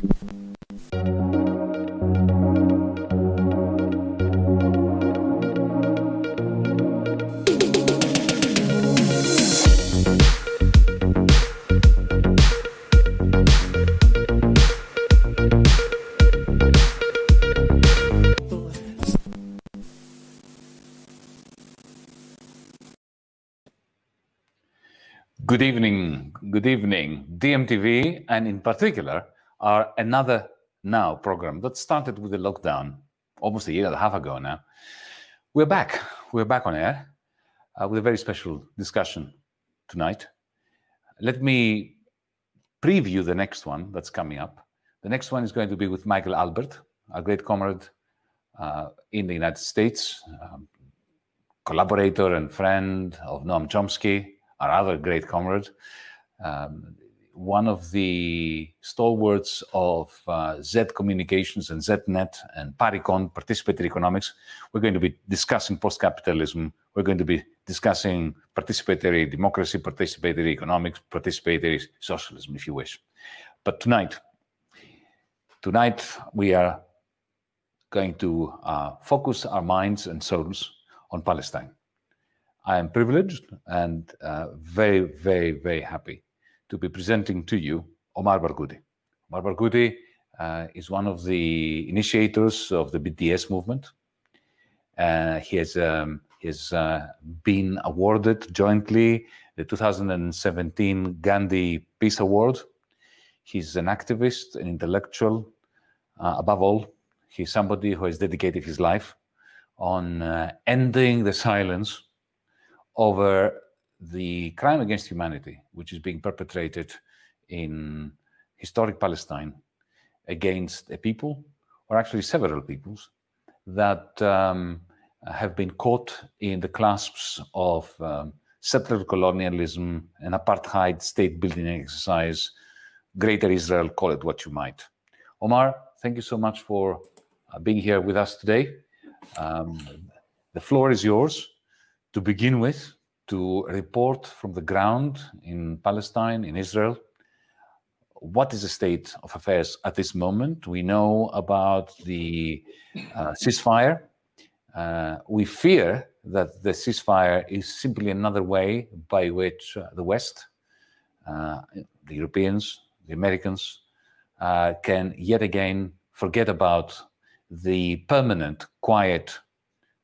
Good evening, good evening. DiEM TV, and in particular, our Another Now program that started with the lockdown almost a year and a half ago now. We're back. We're back on air uh, with a very special discussion tonight. Let me preview the next one that's coming up. The next one is going to be with Michael Albert, a great comrade uh, in the United States, um, collaborator and friend of Noam Chomsky, our other great comrade, um, one of the stalwarts of uh, Z Communications and ZNet and Parecon, participatory economics. We're going to be discussing post-capitalism. We're going to be discussing participatory democracy, participatory economics, participatory socialism, if you wish. But tonight, tonight we are going to uh, focus our minds and souls on Palestine. I am privileged and uh, very, very, very happy to be presenting to you Omar Barghouti. Omar Barghouti uh, is one of the initiators of the BDS movement. Uh, he has, um, he has uh, been awarded jointly the 2017 Gandhi Peace Award. He's an activist, an intellectual. Uh, above all, he's somebody who has dedicated his life on uh, ending the silence over the crime against humanity, which is being perpetrated in historic Palestine against a people, or actually several peoples, that um, have been caught in the clasps of um, settler colonialism and apartheid state building exercise, greater Israel, call it what you might. Omar, thank you so much for uh, being here with us today. Um, the floor is yours to begin with, to report from the ground in Palestine, in Israel, what is the state of affairs at this moment? We know about the uh, ceasefire. Uh, we fear that the ceasefire is simply another way by which uh, the West, uh, the Europeans, the Americans, uh, can yet again forget about the permanent, quiet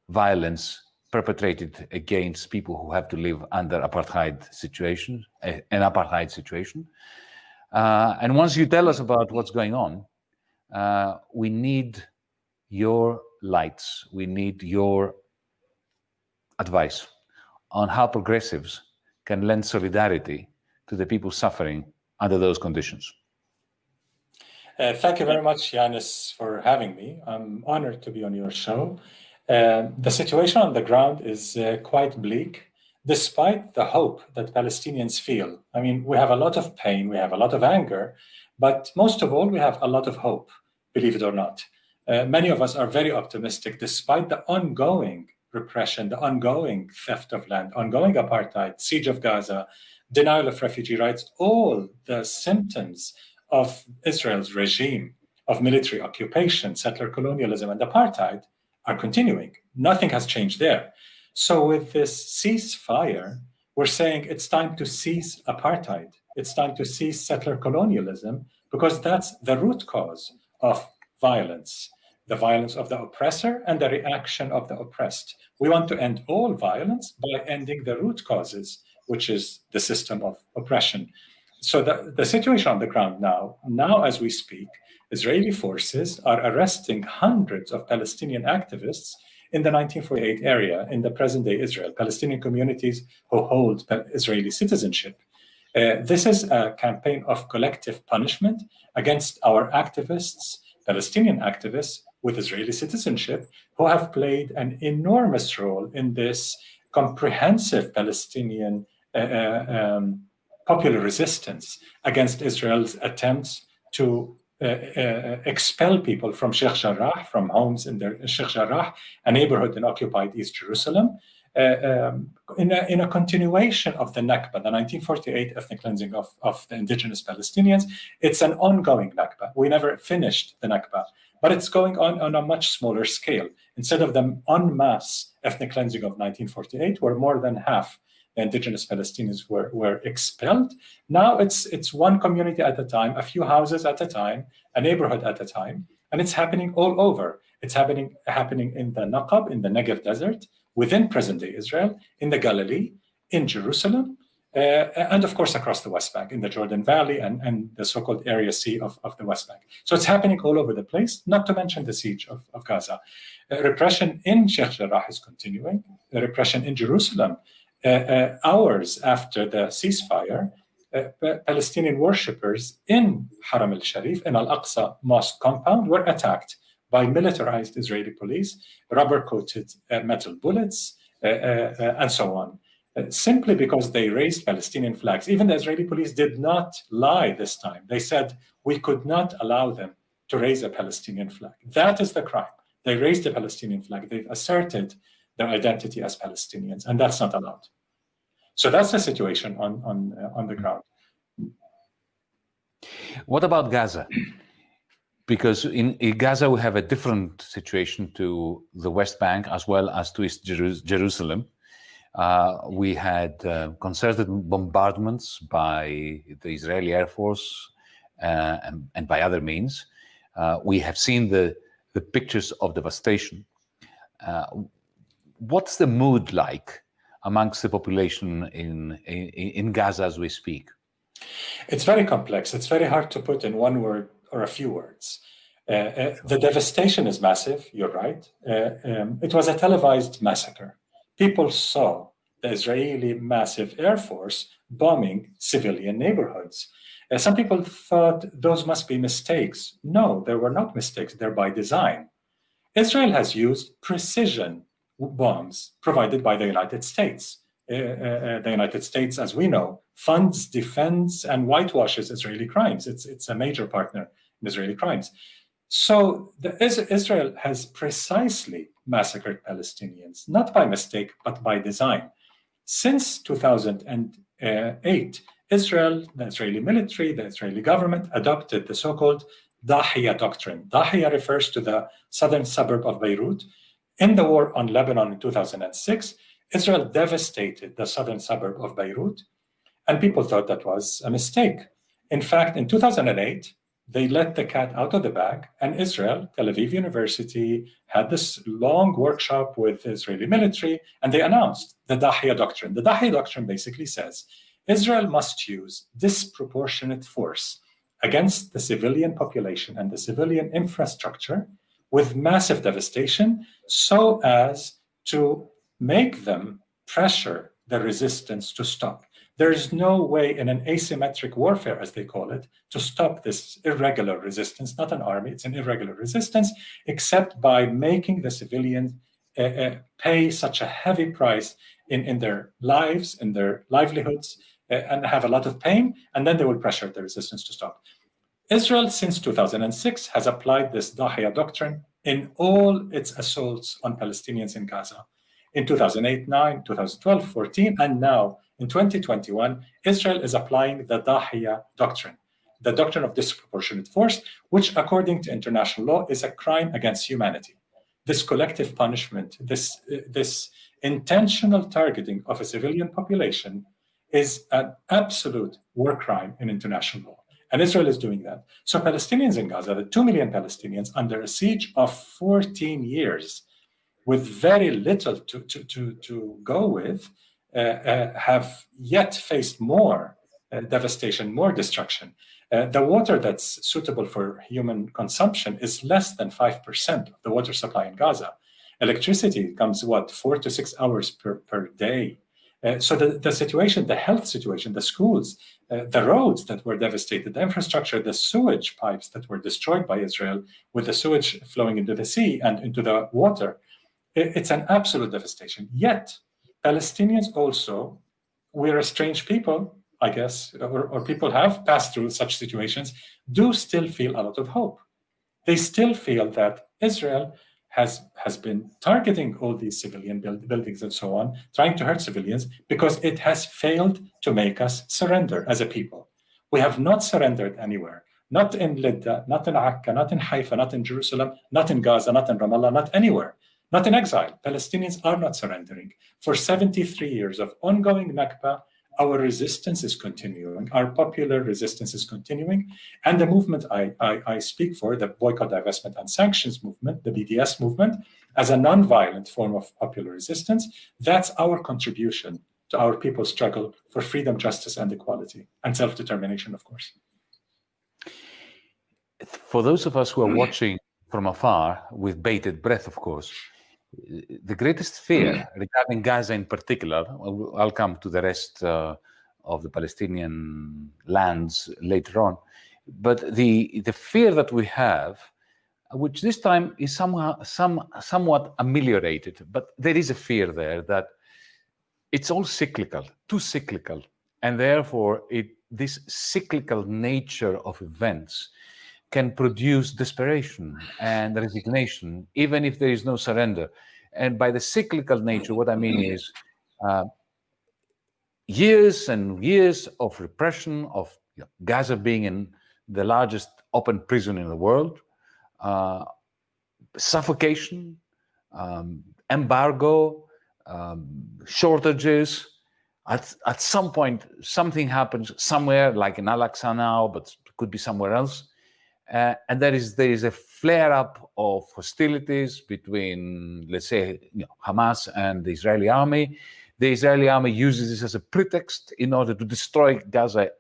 violence perpetrated against people who have to live under apartheid situation, an apartheid situation. Uh, and once you tell us about what's going on, uh, we need your lights, we need your advice on how progressives can lend solidarity to the people suffering under those conditions. Uh, thank you very much, Yanis, for having me. I'm honored to be on your show. Uh, the situation on the ground is uh, quite bleak, despite the hope that Palestinians feel. I mean, we have a lot of pain, we have a lot of anger, but most of all, we have a lot of hope, believe it or not. Uh, many of us are very optimistic, despite the ongoing repression, the ongoing theft of land, ongoing apartheid, siege of Gaza, denial of refugee rights, all the symptoms of Israel's regime of military occupation, settler colonialism, and apartheid are continuing. Nothing has changed there. So with this ceasefire, we're saying it's time to cease apartheid. It's time to cease settler colonialism because that's the root cause of violence, the violence of the oppressor and the reaction of the oppressed. We want to end all violence by ending the root causes, which is the system of oppression. So the, the situation on the ground now, now as we speak, Israeli forces are arresting hundreds of Palestinian activists in the 1948 area in the present-day Israel, Palestinian communities who hold Israeli citizenship. Uh, this is a campaign of collective punishment against our activists, Palestinian activists with Israeli citizenship, who have played an enormous role in this comprehensive Palestinian uh, uh um, popular resistance against Israel's attempts to expel people from Sheikh Jarrah, from homes in the Sheikh Jarrah, a neighborhood in occupied East Jerusalem. uh, um, in, a, in a continuation of the Nakba, the 1948 ethnic cleansing of, of the indigenous Palestinians. It's an ongoing Nakba. We never finished the Nakba, but it's going on on a much smaller scale. Instead of the en masse ethnic cleansing of 1948, where more than half indigenous Palestinians were, were expelled, now it's, it's one community at a time, a few houses at a time, a neighborhood at a time, and it's happening all over. It's happening, happening in the Naqab, in the Negev desert, within present-day Israel, in the Galilee, in Jerusalem, uh, and of course across the West Bank, in the Jordan Valley and, and the so-called Area C of, of the West Bank. So it's happening all over the place, not to mention the siege of, of Gaza. Uh, repression in Sheikh Jarrah is continuing. The repression in Jerusalem, hours after the ceasefire, uh, Palestinian worshippers in Haram al-Sharif, in Al-Aqsa mosque compound, were attacked by militarized Israeli police, rubber-coated uh, metal bullets, uh, uh, and so on, simply because they raised Palestinian flags. Even the Israeli police did not lie this time. They said, we could not allow them to raise a Palestinian flag. That is the crime. They raised the Palestinian flag. They've asserted their identity as Palestinians, and that's not allowed. So that's the situation on, on, uh, on the ground. What about Gaza? because in, in, Gaza we have a different situation to the West Bank as well as to East Jerusalem. Uh, we had uh, concerted bombardments by the Israeli Air Force uh, and, and, by other means. Uh, we have seen the, the pictures of devastation. What's the mood like amongst the population in, in, in Gaza as we speak? It's very complex. It's very hard to put in one word or a few words. Uh, uh, the devastation is massive, you're right. Uh, um, it was a televised massacre. People saw the Israeli massive air force bombing civilian neighborhoods. Uh, some people thought those must be mistakes. No, there were not mistakes, they're by design. Israel has used precision bombs provided by the United States. Uh, uh, the United States, as we know, funds, defends, and whitewashes Israeli crimes. It's, it's a major partner in Israeli crimes. So the, Israel has precisely massacred Palestinians, not by mistake, but by design. Since 2008, Israel, the Israeli military, the Israeli government adopted the so-called Dahiya doctrine. Dahiya refers to the southern suburb of Beirut. In the war on Lebanon in 2006, Israel devastated the southern suburb of Beirut, and people thought that was a mistake. In fact, in 2008, they let the cat out of the bag, and Israel, Tel Aviv University, had this long workshop with Israeli military, and they announced the Dahiya Doctrine. The Dahiya Doctrine basically says Israel must use disproportionate force against the civilian population and the civilian infrastructure with massive devastation so as to make them pressure the resistance to stop. There is no way in an asymmetric warfare, as they call it, to stop this irregular resistance, not an army, it's an irregular resistance, except by making the civilians uh, uh, pay such a heavy price in, in their lives, in their livelihoods, uh, and have a lot of pain, and then they will pressure the resistance to stop. Israel, since 2006, has applied this Dahiya doctrine in all its assaults on Palestinians in Gaza. In 2008, 9, 2012, 14, and now in 2021, Israel is applying the Dahiya doctrine, the doctrine of disproportionate force, which according to international law is a crime against humanity. This collective punishment, this, this intentional targeting of a civilian population is an absolute war crime in international law. And Israel is doing that. So Palestinians in Gaza, the 2 million Palestinians under a siege of 14 years, with very little to, to, to, to go with, uh, uh, have yet faced more uh, devastation, more destruction. the water that's suitable for human consumption is less than 5% of the water supply in Gaza. Electricity comes, what, four to six hours per, per day. Uh, so the, the situation, the health situation, the schools, uh, the roads that were devastated, the infrastructure, the sewage pipes that were destroyed by Israel with the sewage flowing into the sea and into the water, it, it's an absolute devastation. Yet Palestinians also, we're a strange people, I guess, or, or people have passed through such situations, do still feel a lot of hope. They still feel that Israel has has been targeting all these civilian build, buildings and so on, trying to hurt civilians because it has failed to make us surrender as a people. We have not surrendered anywhere. Not in Lidda, not in Akka, not in Haifa, not in Jerusalem, not in Gaza, not in Ramallah, not anywhere. Not in exile. Palestinians are not surrendering. For 73 years of ongoing Nakba, our resistance is continuing, our popular resistance is continuing, and the movement I, I, I, speak for, the boycott, divestment, and sanctions movement, the BDS movement, as a non-violent form of popular resistance, that's our contribution to our people's struggle for freedom, justice, and equality, and self-determination, of course. For those of us who are mm. watching from afar, with bated breath, of course, the greatest fear mm. regarding Gaza in particular, I'll come to the rest uh, of the Palestinian lands later on, but the, the fear that we have, which this time is somehow, some, somewhat ameliorated, but there is a fear there that it's all cyclical, too cyclical, and therefore it, this cyclical nature of events can produce desperation and resignation, even if there is no surrender. And by the cyclical nature, what I mean is uh, years and years of repression, of you know, Gaza being in the largest open prison in the world, uh, suffocation, um, embargo, um, shortages. At, at some point, something happens somewhere, like in Al-Aqsa now, but could be somewhere else, uh, and there is there is a flare up of hostilities between, let's say, you know, Hamas and the Israeli army. The Israeli army uses this as a pretext in order to destroy Gaza,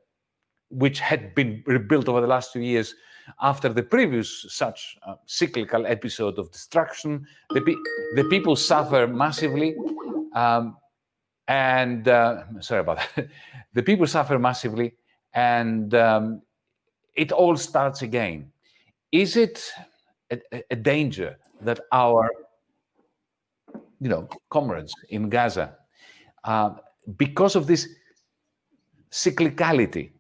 which had been rebuilt over the last two years after the previous such uh, cyclical episode of destruction. The, pe the people suffer massively. Um, and uh, sorry about that. the people suffer massively, and um, it all starts again. Is it a, a, danger that our, you know, comrades in Gaza, uh, because of this cyclicality,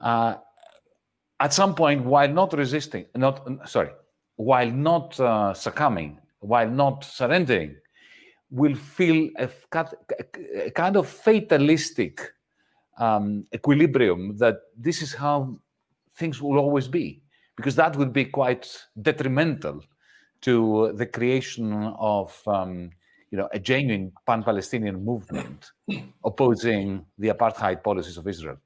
uh, at some point, while not resisting, not sorry, while not uh, succumbing, while not surrendering, will feel a, a kind of fatalistic um, equilibrium that this is how things will always be, because that would be quite detrimental to the creation of um, you know, a genuine pan-Palestinian movement opposing the apartheid policies of Israel?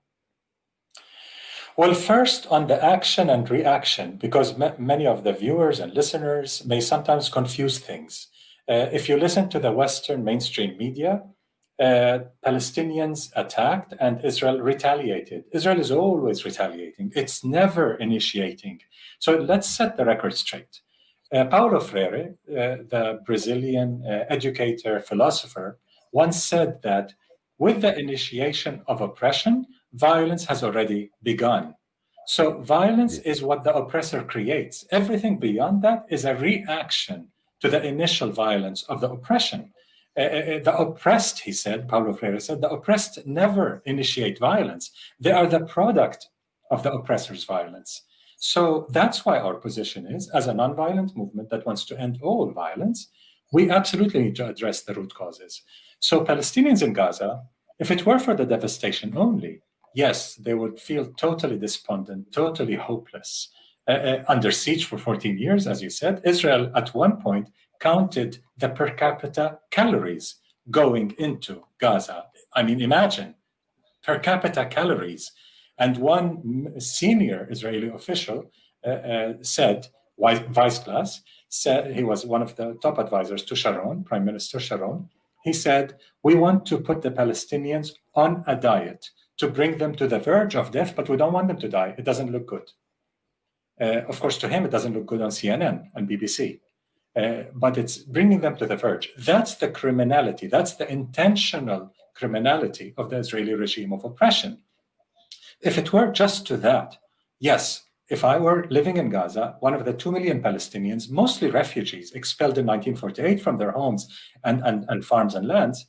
Well, first on the action and reaction, because many of the viewers and listeners may sometimes confuse things. Uh, if you listen to the Western mainstream media, uh, Palestinians attacked and Israel retaliated. Israel is always retaliating. It's never initiating. So let's set the record straight. Uh, Paulo Freire, uh, the Brazilian uh, educator, philosopher, once said that with the initiation of oppression, violence has already begun. So violence is what the oppressor creates. Everything beyond that is a reaction to the initial violence of the oppression. Uh, uh, uh, the oppressed, he said, Paulo Freire said, the oppressed never initiate violence. They are the product of the oppressor's violence. So that's why our position is, as a nonviolent movement that wants to end all violence, we absolutely need to address the root causes. So Palestinians in Gaza, if it were for the devastation only, yes, they would feel totally despondent, totally hopeless. Uh, uh, under siege for 14 years, as you said, Israel at one point counted the per capita calories going into Gaza. I mean, imagine per capita calories. And one senior Israeli official uh, uh, said, Weisglass, said, he was one of the top advisors to Sharon, Prime Minister Sharon, he said, we want to put the Palestinians on a diet to bring them to the verge of death, but we don't want them to die. It doesn't look good. Uh, of course, to him, it doesn't look good on CNN and BBC. Uh, but it's bringing them to the verge. That's the criminality. That's the intentional criminality of the Israeli regime of oppression. If it were just to that, yes, if I were living in Gaza, one of the 2 million Palestinians, mostly refugees expelled in 1948 from their homes and, and, and farms and lands,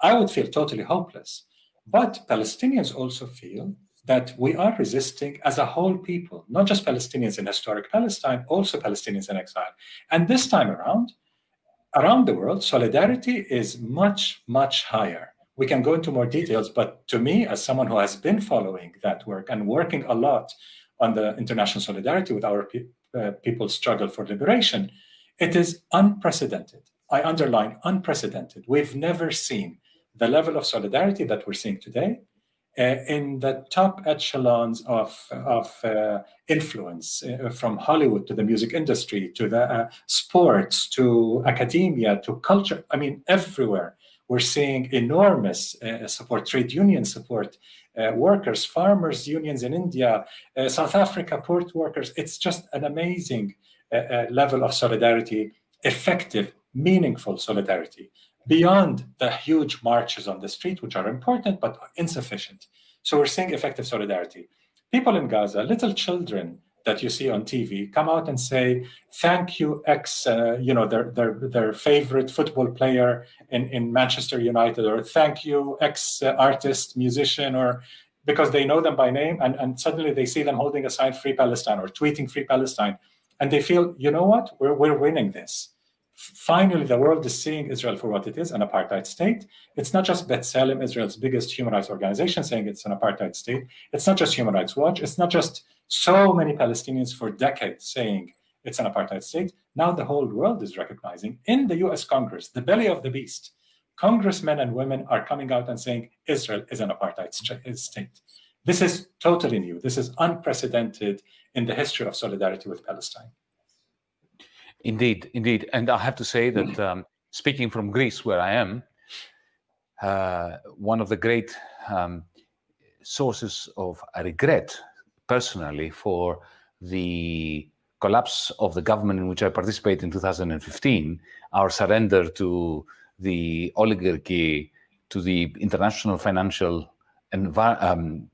I would feel totally hopeless. But Palestinians also feel that we are resisting as a whole people, not just Palestinians in historic Palestine, also Palestinians in exile. And this time around, around the world, solidarity is much, much higher. We can go into more details, but to me, as someone who has been following that work and working a lot on the international solidarity with our pe uh, people's struggle for liberation, it is unprecedented. I underline unprecedented. We've never seen the level of solidarity that we're seeing today in the top echelons of, of uh, influence, uh, from Hollywood to the music industry, to the sports, to academia, to culture. I mean, everywhere we're seeing enormous support, trade union support, uh, workers, farmers unions in India, uh, South Africa, port workers. It's just an amazing uh, level of solidarity, effective, meaningful solidarity beyond the huge marches on the street, which are important but insufficient. So we're seeing effective solidarity. People in Gaza, little children that you see on TV, come out and say, thank you, ex, uh, you know, their, their, their favorite football player in, in Manchester United, or thank you, ex-artist, musician, or because they know them by name, and, and suddenly they see them holding a sign, Free Palestine, or tweeting Free Palestine, and they feel, you know what, we're, we're winning this finally, the world is seeing Israel for what it is, an apartheid state. It's not just B'Tselem, Israel's biggest human rights organization, saying it's an apartheid state. It's not just Human Rights Watch. It's not just so many Palestinians for decades saying it's an apartheid state. Now the whole world is recognizing in the US Congress, the belly of the beast, congressmen and women are coming out and saying Israel is an apartheid eh, state. This is totally new. This is unprecedented in the history of solidarity with Palestine. Indeed, indeed. And I have to say that um, speaking from Greece, where I am, uh, one of the great um, sources of regret, personally, for the collapse of the government in which I participated in 2015, our surrender to the oligarchy, to the international financial um,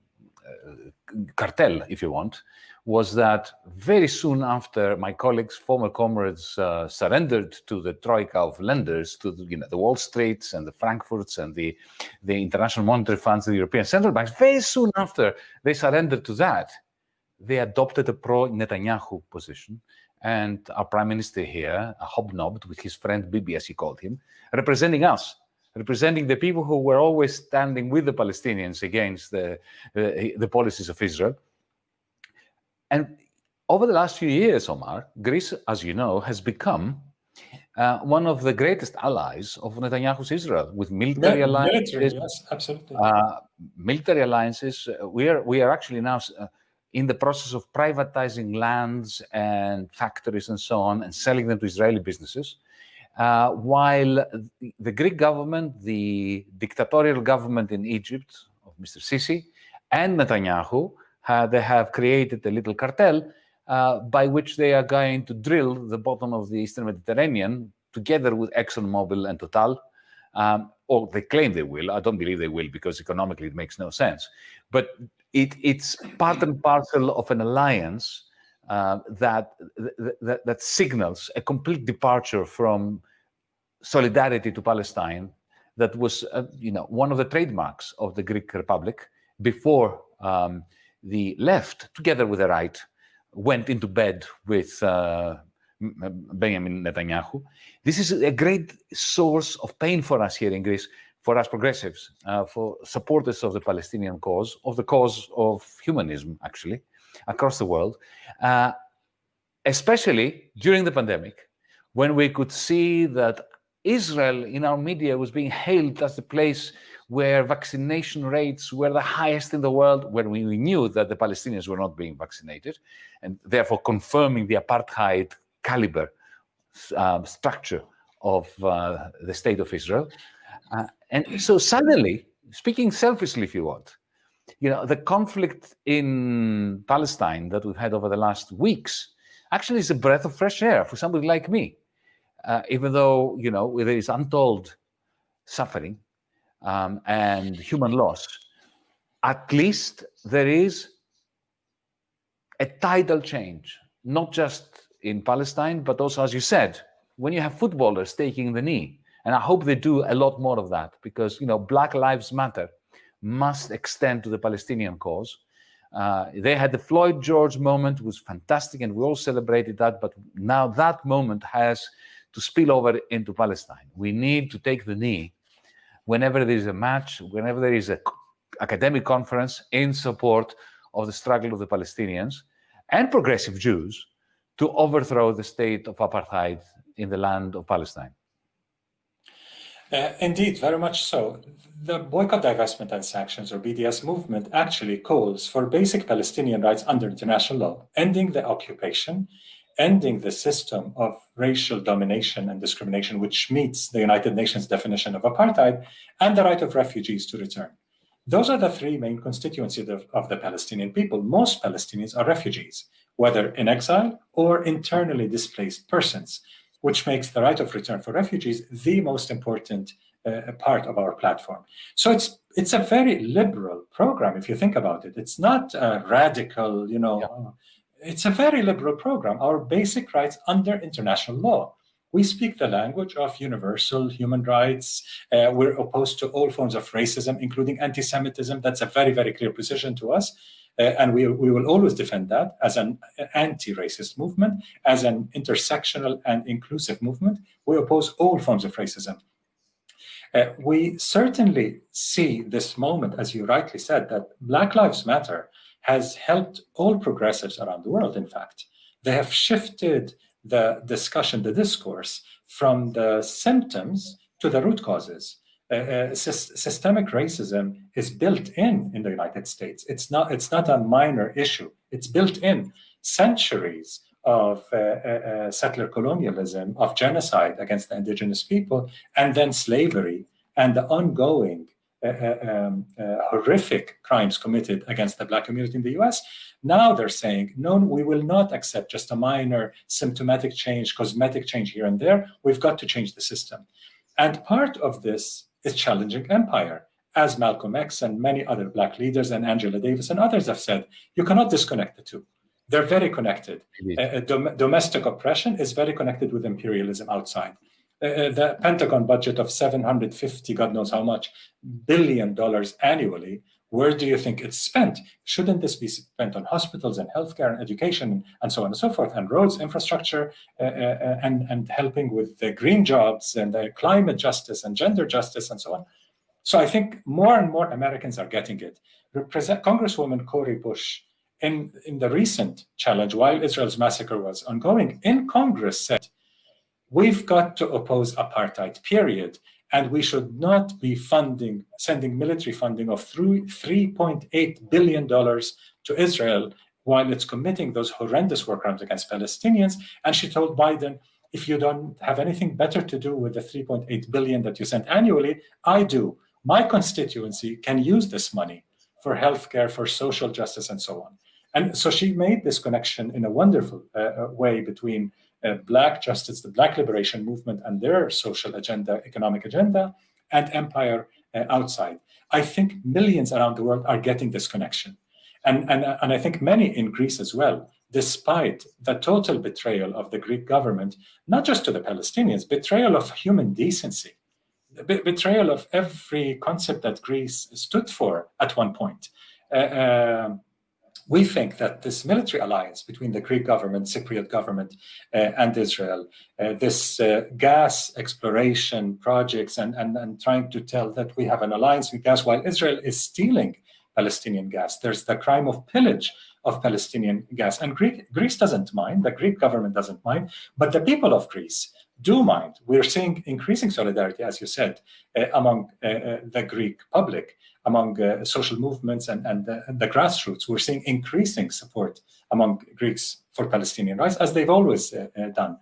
uh, cartel, if you want, was that very soon after my colleagues, former comrades, uh, surrendered to the troika of lenders, to the, you know, the Wall Streets and the Frankfurts and the, the International Monetary Funds, and the European Central Banks, very soon after they surrendered to that, they adopted a pro-Netanyahu position. And our prime minister here, hobnobbed with his friend Bibi, as he called him, representing us, representing the people who were always standing with the Palestinians against the, the, the policies of Israel. And over the last few years, Omar, Greece, as you know, has become uh, one of the greatest allies of Netanyahu's Israel with military yeah, alliances. Military, yes, absolutely. Uh, military alliances. Uh, we are we are actually now uh, in the process of privatizing lands and factories and so on, and selling them to Israeli businesses. Uh, while the, Greek government, the dictatorial government in Egypt of Mr. Sisi, and Netanyahu they have created a little cartel uh, by which they are going to drill the bottom of the Eastern Mediterranean together with ExxonMobil and Total. Um, or they claim they will. I don't believe they will because economically it makes no sense. But it, it's part and parcel of an alliance uh, that, that, that signals a complete departure from solidarity to Palestine that was, uh, you know, one of the trademarks of the Greek Republic before um, the left, together with the right, went into bed with uh, Benjamin Netanyahu. This is a great source of pain for us here in Greece, for us progressives, uh, for supporters of the Palestinian cause, of the cause of humanism, actually, across the world, uh, especially during the pandemic, when we could see that Israel in our media was being hailed as the place where vaccination rates were the highest in the world, when we knew that the Palestinians were not being vaccinated, and therefore confirming the apartheid caliber um, structure of uh, the state of Israel. Uh, and so suddenly, speaking selfishly, if you want, you know, the conflict in Palestine that we've had over the last weeks actually is a breath of fresh air for somebody like me. Uh, even though, you know, there is untold suffering, um, and human loss, at least there is a tidal change, not just in Palestine, but also, as you said, when you have footballers taking the knee. And I hope they do a lot more of that because, you know, Black Lives Matter must extend to the Palestinian cause. Uh, they had the Floyd George moment, was fantastic, and we all celebrated that. But now that moment has to spill over into Palestine. We need to take the knee whenever there is a match, whenever there is an academic conference in support of the struggle of the Palestinians and progressive Jews to overthrow the state of apartheid in the land of Palestine. Uh, indeed, very much so. The boycott, divestment, and sanctions, or BDS movement, actually calls for basic Palestinian rights under international law, ending the occupation, ending the system of racial domination and discrimination, which meets the United Nations definition of apartheid, and the right of refugees to return. Those are the three main constituencies of, of the Palestinian people. Most Palestinians are refugees, whether in exile or internally displaced persons, which makes the right of return for refugees the most important uh, part of our platform. So it's it's a very liberal program if you think about it. It's not a radical, you know, yeah it's a very liberal program. Our basic rights under international law. We speak the language of universal human rights. Uh, we're opposed to all forms of racism, including anti-Semitism. That's a very, very clear position to us. Uh, and we, we will always defend that as an anti-racist movement, as an intersectional and inclusive movement. We oppose all forms of racism. Uh, we certainly see this moment, as you rightly said, that Black Lives Matter has helped all progressives around the world, in fact. They have shifted the discussion, the discourse, from the symptoms to the root causes. Uh, uh, systemic racism is built in in the United States. It's not, it's not a minor issue. It's built in centuries of uh, uh, uh settler colonialism, of genocide against the indigenous people, and then slavery and the ongoing um, uh, horrific crimes committed against the black community in the US. Now they're saying, no, we will not accept just a minor symptomatic change, cosmetic change here and there. We've got to change the system. And part of this is challenging empire. As Malcolm X and many other black leaders and Angela Davis and others have said, you cannot disconnect the two. They're very connected. Uh, dom domestic oppression is very connected with imperialism outside. Uh, uh, the Pentagon budget of 750, God knows how much, billion dollars annually, where do you think it's spent? Shouldn't this be spent on hospitals and healthcare and education and so on and so forth, and roads, infrastructure, uh, uh, and, and helping with the green jobs and the climate justice and gender justice and so on? So I think more and more Americans are getting it. Represent Congresswoman Cori Bush in, in the recent challenge, while Israel's massacre was ongoing, in Congress said, We've got to oppose apartheid, period. And we should not be funding, sending military funding of $3.8 billion to Israel while it's committing those horrendous war crimes against Palestinians. And she told Biden, if you don't have anything better to do with the 3.8 billion that you send annually, I do. My constituency can use this money for healthcare, for social justice, and so on. And so she made this connection in a wonderful uh, uh way between Black justice, the Black liberation movement and their social agenda, economic agenda, and empire uh, outside. I think millions around the world are getting this connection. And, and, and I think many in Greece as well, despite the total betrayal of the Greek government, not just to the Palestinians, betrayal of human decency, betrayal of every concept that Greece stood for at one point. Uh, uh, we think that this military alliance between the Greek government, Cypriot government, uh, and Israel, uh, this uh, gas exploration projects, and, and, and trying to tell that we have an alliance with gas while Israel is stealing Palestinian gas. There's the crime of pillage of Palestinian gas. And Greek, Greece doesn't mind, the Greek government doesn't mind, but the people of Greece do mind. We're seeing increasing solidarity, as you said, uh, among uh, uh the Greek public among uh, social movements and, and the, the, grassroots. We're seeing increasing support among Greeks for Palestinian rights, as they've always uh, uh, done.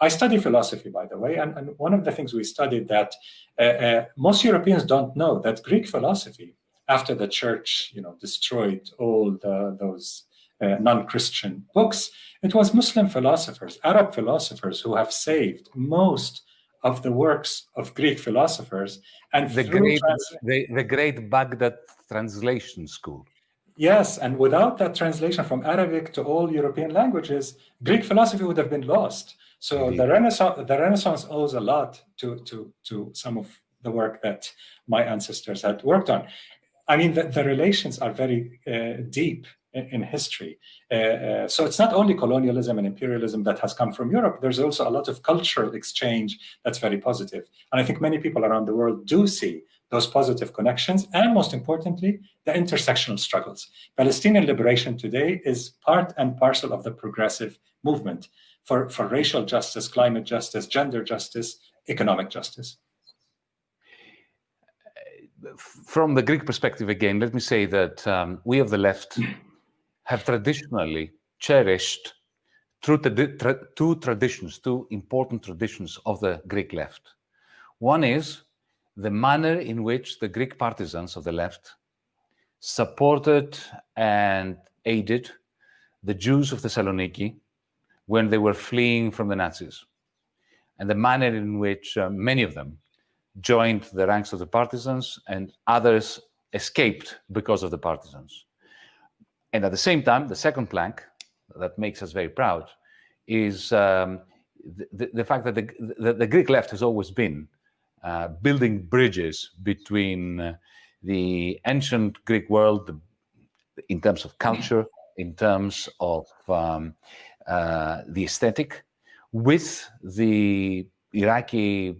I study philosophy, by the way, and, and, one of the things we studied that uh, uh, most Europeans don't know that Greek philosophy, after the church, you know, destroyed all the, those uh, non-Christian books, it was Muslim philosophers, Arab philosophers who have saved most of the works of Greek philosophers. And the great, the, the great Baghdad translation school. Yes, and without that translation from Arabic to all European languages, Greek philosophy would have been lost. So Indeed. the Renaissance, the Renaissance owes a lot to, to, to some of the work that my ancestors had worked on. I mean, the, the relations are very uh, deep in, history. Uh, uh, so it's not only colonialism and imperialism that has come from Europe, there's also a lot of cultural exchange that's very positive. And I think many people around the world do see those positive connections, and most importantly, the intersectional struggles. Palestinian liberation today is part and parcel of the progressive movement for, for racial justice, climate justice, gender justice, economic justice. From the Greek perspective again, let me say that um, we of the left have traditionally cherished two, tra two traditions, two important traditions of the Greek left. One is the manner in which the Greek partisans of the left supported and aided the Jews of Thessaloniki when they were fleeing from the Nazis, and the manner in which uh, many of them joined the ranks of the partisans and others escaped because of the partisans. And at the same time, the second plank that makes us very proud is um, the, the, fact that the, the, the, Greek left has always been uh, building bridges between uh, the ancient Greek world in terms of culture, in terms of um, uh, the aesthetic, with the Iraqi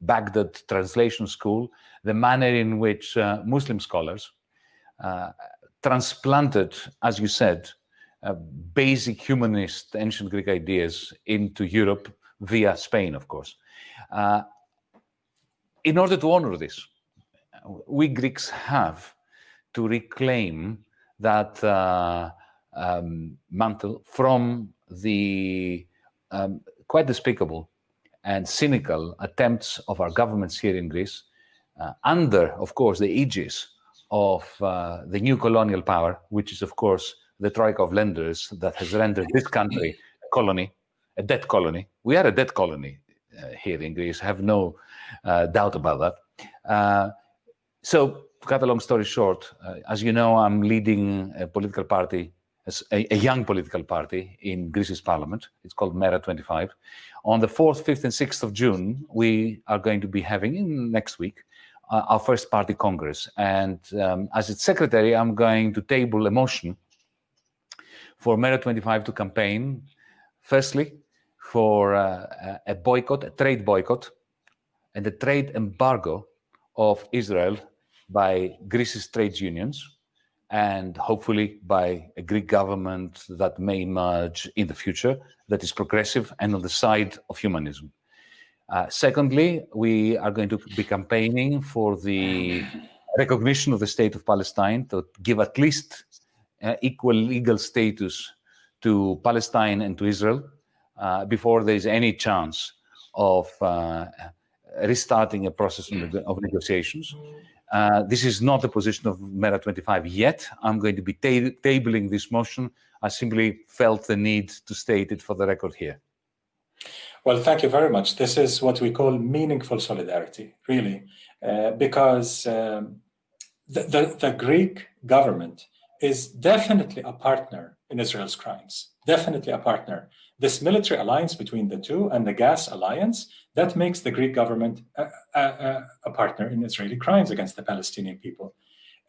Baghdad Translation School, the manner in which uh, Muslim scholars uh, transplanted, as you said, uh, basic humanist ancient Greek ideas into Europe via Spain, of course. Uh, in order to honor this, we Greeks have to reclaim that uh, um, mantle from the um, quite despicable and cynical attempts of our governments here in Greece, uh, under, of course, the aegis of uh, the new colonial power, which is, of course, the troika of lenders that has rendered this country a colony, a debt colony. We are a debt colony uh, here in Greece, I have no uh, doubt about that. Uh, so, to cut a long story short, uh, as you know, I'm leading a political party a, a, young political party in Greece's parliament. It's called Mera 25. On the 4th, 5th, and 6th of June, we are going to be having, in next week, our first party congress. And um, as its secretary, I'm going to table a motion for Mera 25 to campaign, firstly, for uh, a boycott, a trade boycott, and a trade embargo of Israel by Greece's trade unions and hopefully by a Greek government that may emerge in the future that is progressive and on the side of humanism. Uh, secondly, we are going to be campaigning for the recognition of the state of Palestine to give at least uh, equal legal status to Palestine and to Israel uh, before there is any chance of uh, restarting a process of negotiations. Uh, this is not the position of Mera 25 yet. I'm going to be ta tabling this motion. I simply felt the need to state it for the record here. Well, thank you very much. This is what we call meaningful solidarity, really, uh, because um, the, the, the Greek government is definitely a partner in Israel's crimes, definitely a partner this military alliance between the two and the gas alliance, that makes the Greek government a, a, a partner in Israeli crimes against the Palestinian people.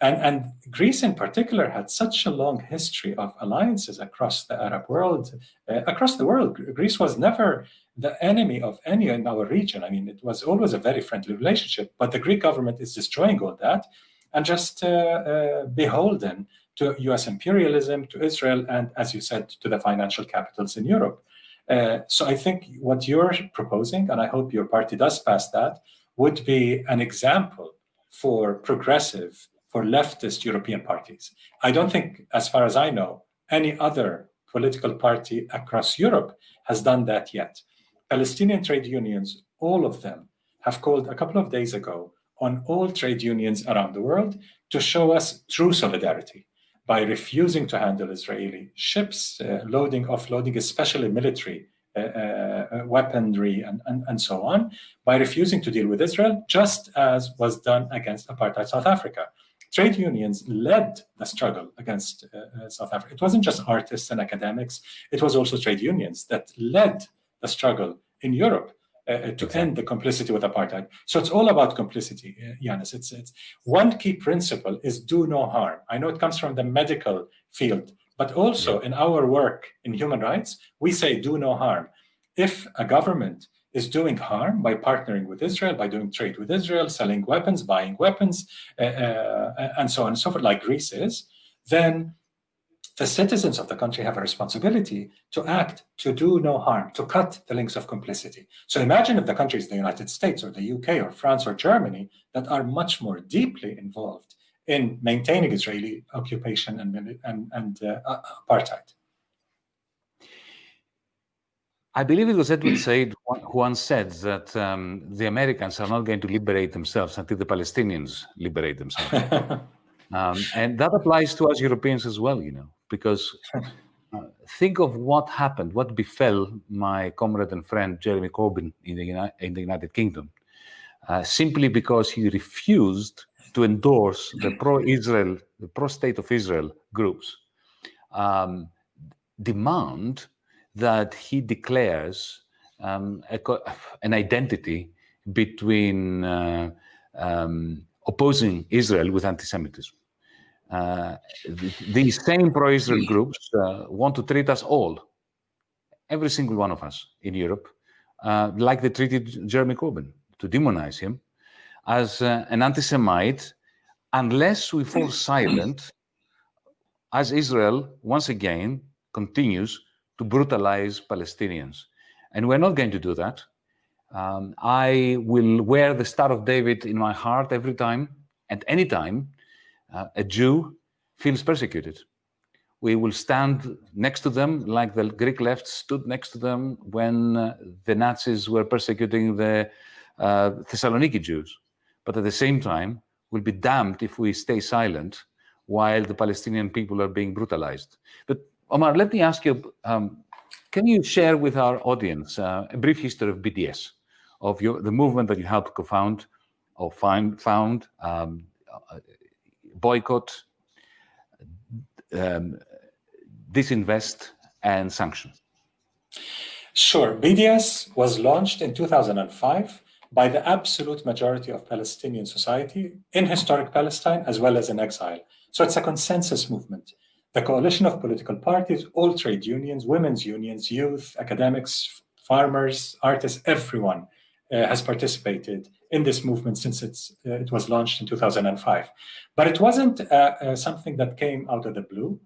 And, and, Greece in particular had such a long history of alliances across the Arab world, uh, across the world. Greece was never the enemy of any in our region. I mean, it was always a very friendly relationship, but the Greek government is destroying all that and just uh, uh, beholden to US imperialism, to Israel, and as you said, to the financial capitals in Europe. Uh, so I think what you're proposing, and I hope your party does pass that, would be an example for progressive, for leftist European parties. I don't think, as far as I know, any other political party across Europe has done that yet. Palestinian trade unions, all of them, have called a couple of days ago on all trade unions around the world to show us true solidarity by refusing to handle Israeli ships, uh, loading, offloading, especially military uh, uh, weaponry and, and, and so on, by refusing to deal with Israel, just as was done against apartheid South Africa. Trade unions led the struggle against uh, South Africa. It wasn't just artists and academics, it was also trade unions that led the struggle in Europe uh, uh, to end the complicity with apartheid. So it's all about complicity, uh, Yanis. It's, it's one key principle is do no harm. I know it comes from the medical field, but also in our work in human rights, we say do no harm. If a government is doing harm by partnering with Israel, by doing trade with Israel, selling weapons, buying weapons, uh, uh, and so on and so forth, like Greece is, then the citizens of the country have a responsibility to act to do no harm, to cut the links of complicity. So imagine if the countries, the United States or the UK or France or Germany, that are much more deeply involved in maintaining Israeli occupation and, and, and uh, apartheid. I believe it was Edward Said who once said that um, the Americans are not going to liberate themselves until the Palestinians liberate themselves. um, and that applies to us Europeans as well, you know because uh, think of what happened, what befell my comrade and friend Jeremy Corbyn in the, in the United Kingdom, uh, simply because he refused to endorse the pro-Israel, the pro-state of Israel groups, um, demand that he declares um, a, an identity between uh, um, opposing Israel with anti-Semitism. Uh, these same pro-Israel groups uh, want to treat us all, every single one of us in Europe, uh, like they treated Jeremy Corbyn, to demonize him as uh, an anti-Semite, unless we fall silent, as Israel once again continues to brutalize Palestinians. And we're not going to do that. Um, I will wear the Star of David in my heart every time, at any time, uh, a Jew feels persecuted. We will stand next to them like the Greek left stood next to them when uh, the Nazis were persecuting the uh, Thessaloniki Jews. But at the same time, we'll be damned if we stay silent while the Palestinian people are being brutalized. But Omar, let me ask you, um, can you share with our audience uh, a brief history of BDS, of your, the movement that you helped co-found or find, found um, boycott, um, disinvest, and sanction? Sure. BDS was launched in 2005 by the absolute majority of Palestinian society in historic Palestine as well as in exile. So it's a consensus movement. The coalition of political parties, all trade unions, women's unions, youth, academics, farmers, artists, everyone uh, has participated in this movement since uh, it was launched in 2005. But it wasn't uh, uh, something that came out of the blue.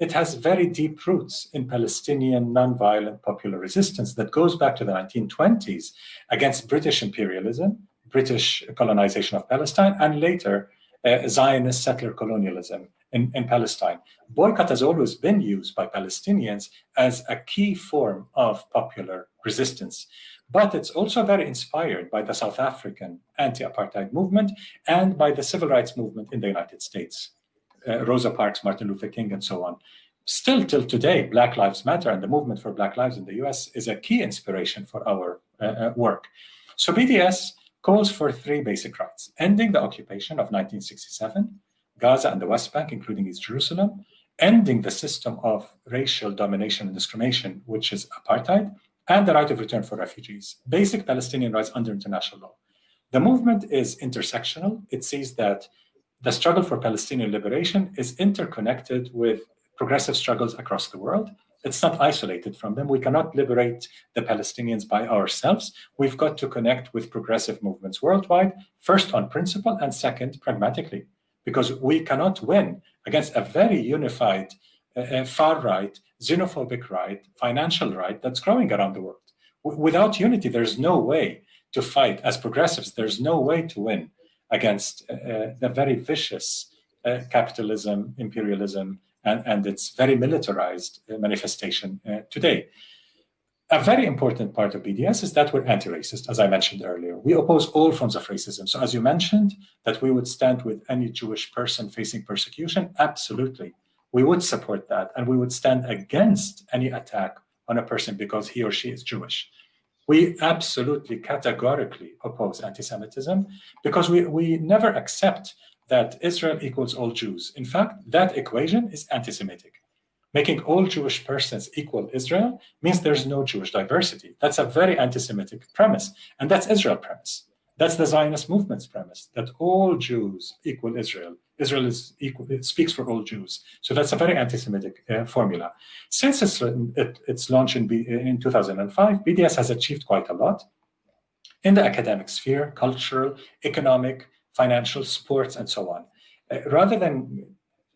It has very deep roots in Palestinian nonviolent popular resistance that goes back to the 1920s against British imperialism, British colonization of Palestine, and later uh, Zionist settler colonialism in, in Palestine. Boycott has always been used by Palestinians as a key form of popular resistance but it's also very inspired by the South African anti-apartheid movement and by the civil rights movement in the United States. Uh, Rosa Parks, Martin Luther King, and so on. Still till today, Black Lives Matter and the movement for Black Lives in the US is a key inspiration for our uh, uh work. So BDS calls for three basic rights, ending the occupation of 1967, Gaza and the West Bank, including East Jerusalem, ending the system of racial domination and discrimination, which is apartheid, and the right of return for refugees, basic Palestinian rights under international law. The movement is intersectional. It sees that the struggle for Palestinian liberation is interconnected with progressive struggles across the world. It's not isolated from them. We cannot liberate the Palestinians by ourselves. We've got to connect with progressive movements worldwide, first on principle and second, pragmatically, because we cannot win against a very unified uh, far right, xenophobic right, financial right that's growing around the world. W without unity, there's no way to fight as progressives. There's no way to win against uh, uh, the very vicious uh, capitalism, imperialism, and, and its very militarized uh, manifestation uh, today. A very important part of BDS is that we're anti-racist, as I mentioned earlier. We oppose all forms of racism. So as you mentioned, that we would stand with any Jewish person facing persecution, absolutely we would support that and we would stand against any attack on a person because he or she is Jewish. We absolutely categorically oppose anti-Semitism because we, we never accept that Israel equals all Jews. In fact, that equation is anti-Semitic. Making all Jewish persons equal Israel means there's no Jewish diversity. That's a very anti-Semitic premise, and that's Israel premise. That's the Zionist movement's premise that all Jews equal Israel. Israel is equal, it speaks for all Jews. So that's a very anti-Semitic uh, formula. Since its, it, its launch in, B, in 2005, BDS has achieved quite a lot in the academic sphere, cultural, economic, financial, sports, and so on. Uh, rather than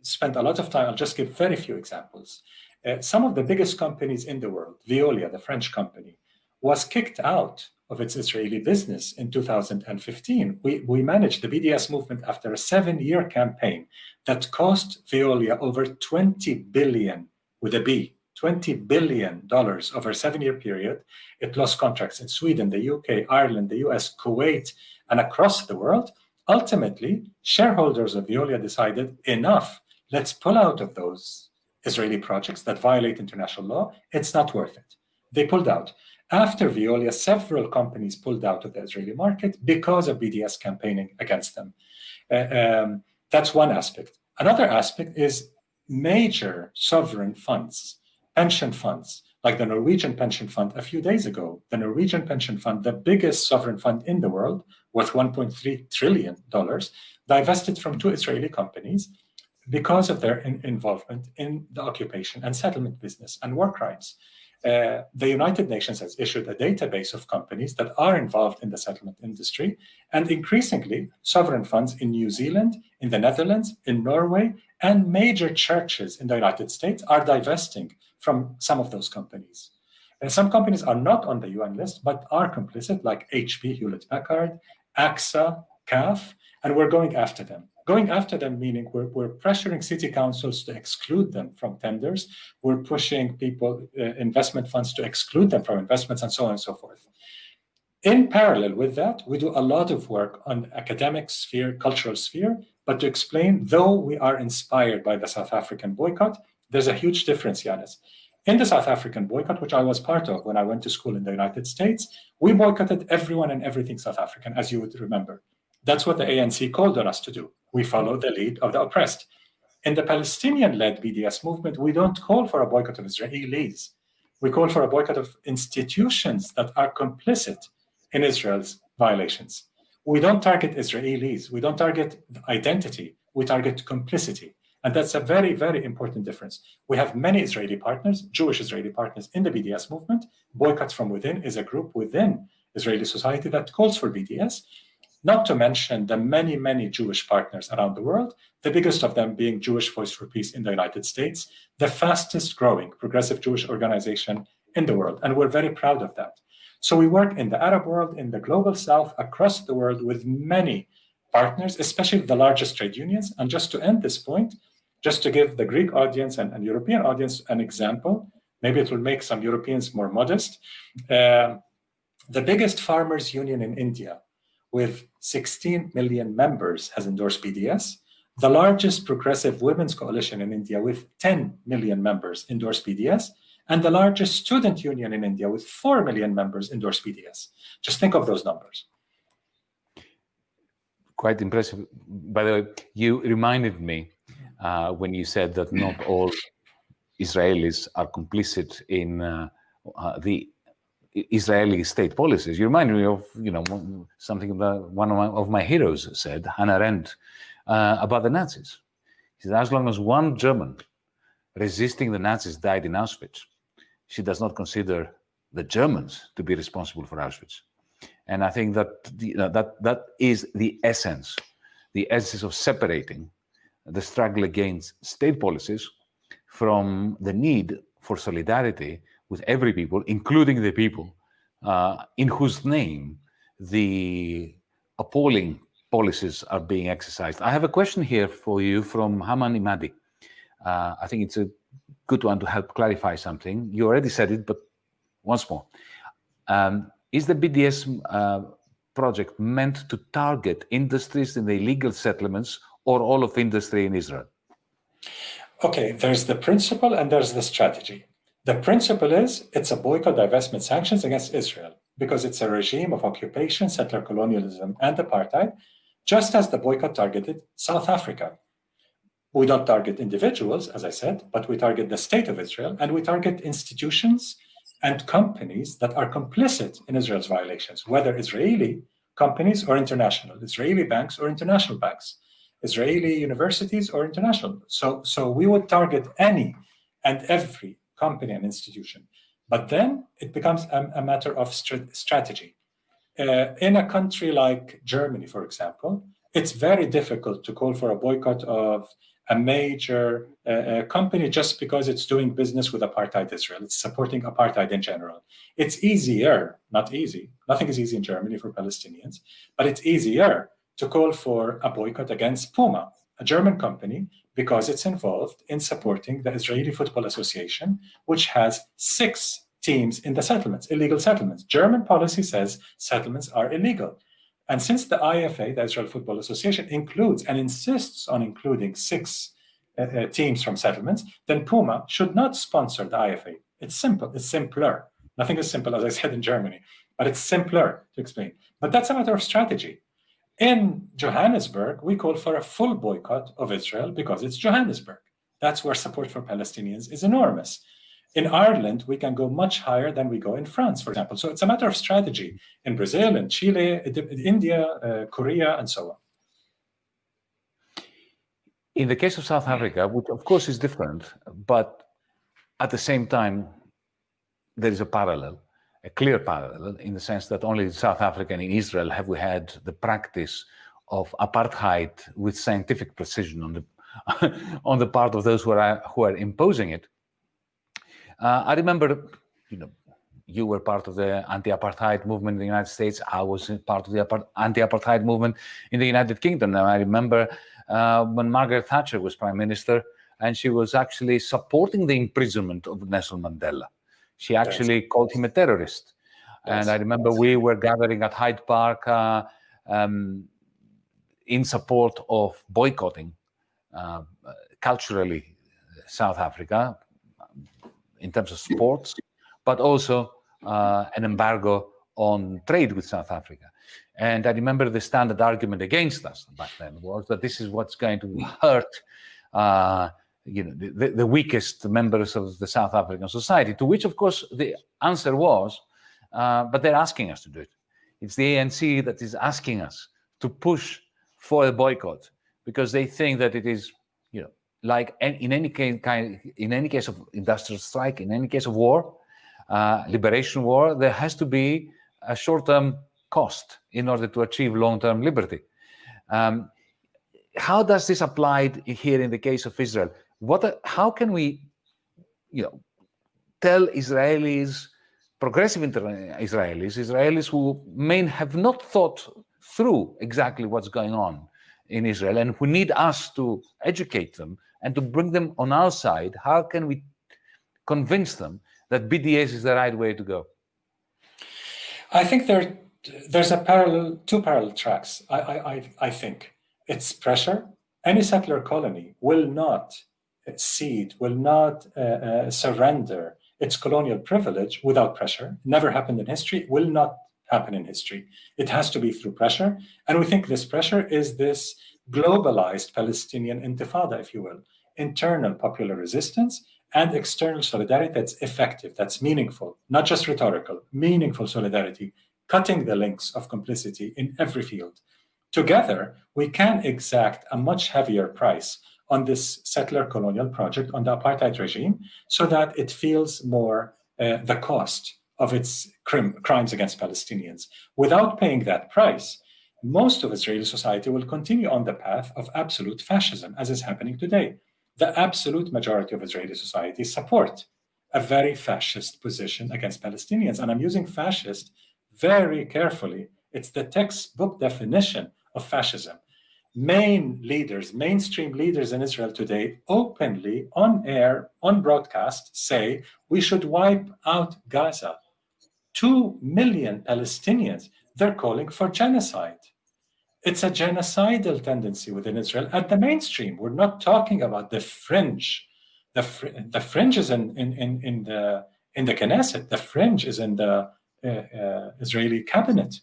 spend a lot of time, I'll just give very few examples. Uh, some of the biggest companies in the world, Veolia, the French company, was kicked out of its Israeli business in 2015. We, we managed the BDS movement after a seven-year campaign that cost Veolia over 20 billion with a B, 20 billion dollars over a seven-year period. It lost contracts in Sweden, the UK, Ireland, the US, Kuwait, and across the world. Ultimately, shareholders of Veolia decided enough. Let's pull out of those Israeli projects that violate international law. It's not worth it. They pulled out. After Veolia, several companies pulled out of the Israeli market because of BDS campaigning against them. Uh, um, that's one aspect. Another aspect is major sovereign funds, pension funds, like the Norwegian pension fund a few days ago. The Norwegian pension fund, the biggest sovereign fund in the world, worth $1.3 trillion, divested from two Israeli companies because of their in involvement in the occupation and settlement business and war crimes uh, the United Nations has issued a database of companies that are involved in the settlement industry, and increasingly, sovereign funds in New Zealand, in the Netherlands, in Norway, and major churches in the United States are divesting from some of those companies. And some companies are not on the UN list, but are complicit, like HP, Hewlett Packard, AXA, CAF, and we're going after them. Going after them, meaning we're, we're pressuring city councils to exclude them from tenders. We're pushing people, uh, investment funds to exclude them from investments and so on and so forth. In parallel with that, we do a lot of work on academic sphere, cultural sphere, but to explain, though we are inspired by the South African boycott, there's a huge difference, Yanis. In the South African boycott, which I was part of when I went to school in the United States, we boycotted everyone and everything South African, as you would remember. That's what the ANC called on us to do. We follow the lead of the oppressed. In the Palestinian-led BDS movement, we don't call for a boycott of Israelis. We call for a boycott of institutions that are complicit in Israel's violations. We don't target Israelis. We don't target identity. We target complicity. And that's a very, very important difference. We have many Israeli partners, Jewish Israeli partners in the BDS movement. Boycotts from Within is a group within Israeli society that calls for BDS not to mention the many, many Jewish partners around the world, the biggest of them being Jewish Voice for Peace in the United States, the fastest growing progressive Jewish organization in the world. And we're very proud of that. So we work in the Arab world, in the global south, across the world with many partners, especially the largest trade unions. And just to end this point, just to give the Greek audience and, and European audience an example, maybe it will make some Europeans more modest. Uh, the biggest farmers union in India with 16 million members has endorsed BDS. The largest progressive women's coalition in India with 10 million members endorsed BDS. And the largest student union in India with 4 million members endorsed BDS. Just think of those numbers. Quite impressive. By the way, you reminded me uh, when you said that not all Israelis are complicit in uh, uh, the Israeli state policies. You remind me of, you know, something that one of my, of my heroes said, Hannah Arendt, uh, about the Nazis. He said, as long as one German resisting the Nazis died in Auschwitz, she does not consider the Germans to be responsible for Auschwitz. And I think that you know, that that is the essence, the essence of separating the struggle against state policies from the need for solidarity with every people, including the people uh, in whose name the appalling policies are being exercised. I have a question here for you from Haman Imadi. Uh, I think it's a good one to help clarify something. You already said it, but once more. Um, is the BDS uh, project meant to target industries in the illegal settlements or all of industry in Israel? Okay, there's the principle and there's the strategy. The principle is it's a boycott, divestment, sanctions against Israel because it's a regime of occupation, settler colonialism, and apartheid, just as the boycott targeted South Africa. We don't target individuals, as I said, but we target the state of Israel and we target institutions and companies that are complicit in Israel's violations, whether Israeli companies or international, Israeli banks or international banks, Israeli universities or international. So, so we would target any and every company and institution. But then it becomes a, a matter of st strategy. Uh, in a country like Germany, for example, it's very difficult to call for a boycott of a major uh, company just because it's doing business with apartheid Israel. It's supporting apartheid in general. It's easier, not easy, nothing is easy in Germany for Palestinians, but it's easier to call for a boycott against Puma, a German company, because it's involved in supporting the Israeli Football Association, which has six teams in the settlements, illegal settlements. German policy says settlements are illegal. And since the IFA, the Israel Football Association, includes and insists on including six uh, uh, teams from settlements, then Puma should not sponsor the IFA. It's simple, it's simpler. Nothing is simple, as I said in Germany, but it's simpler to explain. But that's a matter of strategy. In Johannesburg, we call for a full boycott of Israel because it's Johannesburg. That's where support for Palestinians is enormous. In Ireland, we can go much higher than we go in France, for example. So it's a matter of strategy in Brazil, in Chile, India, uh, Korea, and so on. In the case of South Africa, which of course is different, but at the same time, there is a parallel, a clear parallel, in the sense that only in South Africa and in Israel have we had the practice of apartheid with scientific precision on the on the part of those who are who are imposing it. Uh, I remember, you know, you were part of the anti-apartheid movement in the United States. I was part of the anti-apartheid movement in the United Kingdom. And I remember uh, when Margaret Thatcher was prime minister, and she was actually supporting the imprisonment of Nelson Mandela. She actually called him a terrorist. Yes. And I remember we were gathering at Hyde Park uh, um, in support of boycotting uh, culturally South Africa, in terms of sports, but also uh, an embargo on trade with South Africa. And I remember the standard argument against us back then was that this is what's going to hurt uh, you know, the, the, weakest members of the South African society, to which, of course, the answer was, uh, but they're asking us to do it. It's the ANC that is asking us to push for a boycott because they think that it is you know, like in any case, in any case of industrial strike, in any case of war, uh, liberation war, there has to be a short-term cost in order to achieve long-term liberty. Um, how does this apply here in the case of Israel? What, how can we, you know, tell Israelis, progressive Israelis, Israelis who may have not thought through exactly what's going on in Israel and who need us to educate them and to bring them on our side, how can we convince them that BDS is the right way to go? I think there, there's a parallel, two parallel tracks. I, I, I think it's pressure. Any settler colony will not cede, will not uh, uh, surrender its colonial privilege without pressure. Never happened in history, will not happen in history. It has to be through pressure. And we think this pressure is this globalized Palestinian intifada, if you will, internal popular resistance and external solidarity that's effective, that's meaningful, not just rhetorical, meaningful solidarity, cutting the links of complicity in every field. Together, we can exact a much heavier price on this settler colonial project, on the apartheid regime, so that it feels more uh, the cost of its crim crimes against Palestinians. Without paying that price, most of Israeli society will continue on the path of absolute fascism, as is happening today. The absolute majority of Israeli society support a very fascist position against Palestinians. And I'm using fascist very carefully. It's the textbook definition of fascism. Main leaders, mainstream leaders in Israel today, openly on air, on broadcast, say we should wipe out Gaza. Two million Palestinians, they're calling for genocide it's a genocidal tendency within Israel at the mainstream. We're not talking about the fringe. The, fr the fringe is in, in, in, in, the, in the Knesset. The fringe is in the uh, uh, Israeli cabinet.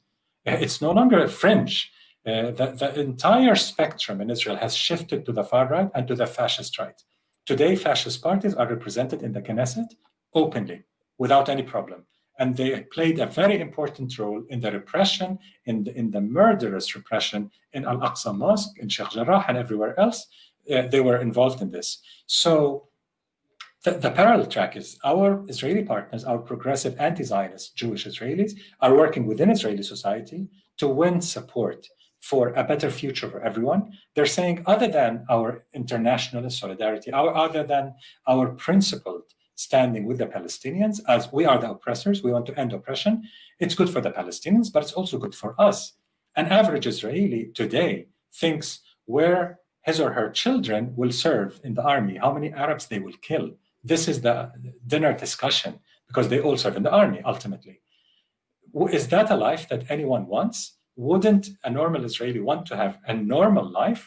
It's no longer a fringe. Uh, the, the entire spectrum in Israel has shifted to the far right and to the fascist right. Today, fascist parties are represented in the Knesset openly, without any problem. And they played a very important role in the repression, in the, in the murderous repression in Al Aqsa Mosque, in Sheikh Jarrah, and everywhere else. Uh, they were involved in this. So the, the, parallel track is our Israeli partners, our progressive anti-Zionist Jewish Israelis, are working within Israeli society to win support for a better future for everyone. They're saying, other than our international solidarity, our, other than our principled standing with the Palestinians, as we are the oppressors, we want to end oppression, it's good for the Palestinians, but it's also good for us. An average Israeli today thinks where his or her children will serve in the army, how many Arabs they will kill. This is the dinner discussion because they all serve in the army ultimately. Is that a life that anyone wants? Wouldn't a normal Israeli want to have a normal life?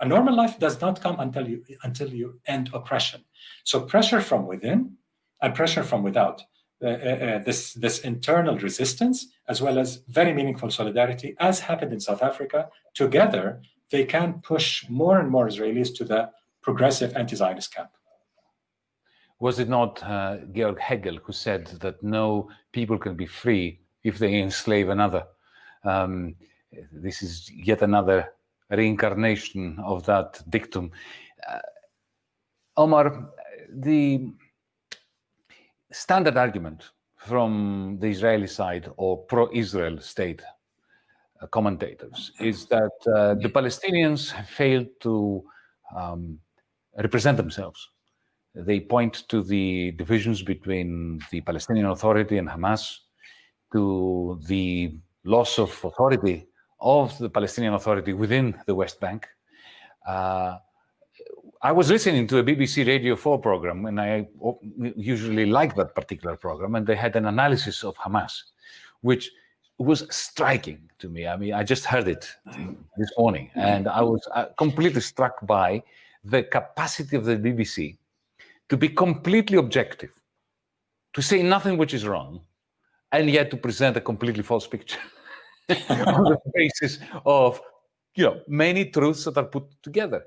A normal life does not come until you until you end oppression. So pressure from within and pressure from without. Uh, uh, uh, this this internal resistance, as well as very meaningful solidarity, as happened in South Africa, together they can push more and more Israelis to the progressive anti-Zionist camp. Was it not uh, Georg Hegel who said that no people can be free if they enslave another? Um, this is yet another reincarnation of that dictum. Uh, Omar, the standard argument from the Israeli side or pro-Israel state uh, commentators is that uh, the Palestinians failed to um, represent themselves. They point to the divisions between the Palestinian Authority and Hamas, to the loss of authority of the Palestinian Authority within the West Bank. Uh, I was listening to a BBC Radio 4 program, and I usually like that particular program, and they had an analysis of Hamas, which was striking to me. I mean, I just heard it this morning, and I was uh, completely struck by the capacity of the BBC to be completely objective, to say nothing which is wrong, and yet to present a completely false picture. on the basis of you know many truths that are put together.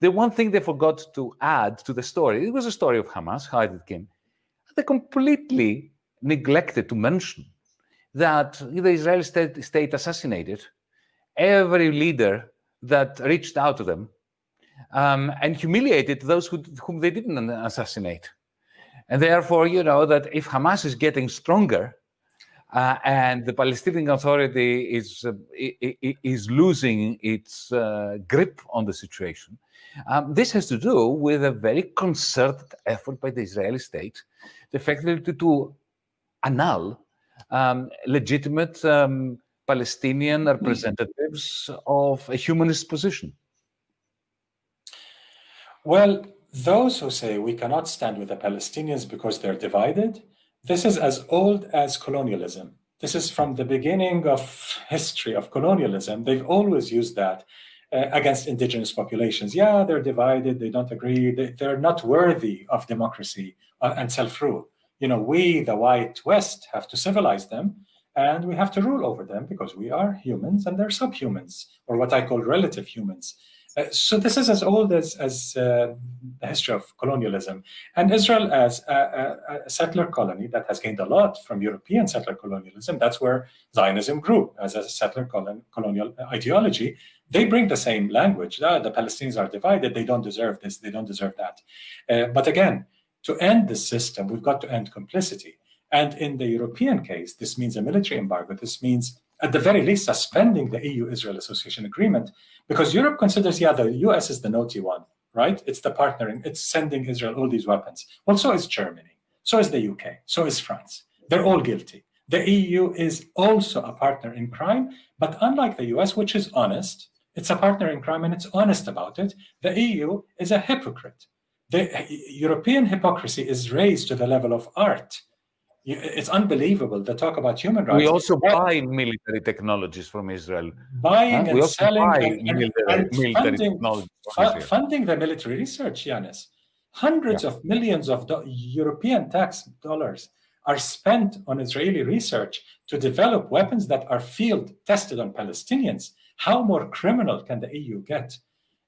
The one thing they forgot to add to the story, it was a story of Hamas, how it came. They completely neglected to mention that the Israeli state, state assassinated every leader that reached out to them um, and humiliated those who, whom they didn't assassinate. And therefore, you know, that if Hamas is getting stronger, uh, and the Palestinian Authority is, uh, is losing its uh, grip on the situation. Um, this has to do with a very concerted effort by the Israeli state, effectively to, to annul um, legitimate um, Palestinian representatives of a humanist position. Well, those who say we cannot stand with the Palestinians because they're divided this is as old as colonialism. This is from the beginning of history of colonialism. They've always used that uh, against indigenous populations. Yeah, they're divided, they don't agree, they, are not worthy of democracy uh, and self-rule. You know, we, the white West, have to civilize them and we have to rule over them because we are humans and they're subhumans, or what I call relative humans. Uh, so this is as old as, as uh, the history of colonialism. And Israel as a, a, a, settler colony that has gained a lot from European settler colonialism, that's where Zionism grew as a settler colon, colonial ideology. They bring the same language. Ah, the Palestinians are divided. They don't deserve this. They don't deserve that. Uh, but again, to end the system, we've got to end complicity. And in the European case, this means a military embargo. This means at the very least, suspending the EU-Israel Association Agreement, because Europe considers, yeah, the US is the naughty one, right? It's the partnering, it's sending Israel all these weapons. Well, so is Germany, so is the UK, so is France. They're all guilty. The EU is also a partner in crime, but unlike the US, which is honest, it's a partner in crime and it's honest about it, the EU is a hypocrite. The European hypocrisy is raised to the level of art it's unbelievable. They talk about human rights. We also buy military technologies from Israel. Buying huh? and selling and, military, and military funding, funding the military research, Yanis. Hundreds yeah. of millions of European tax dollars are spent on Israeli research to develop weapons that are field tested on Palestinians. How more criminal can the EU get?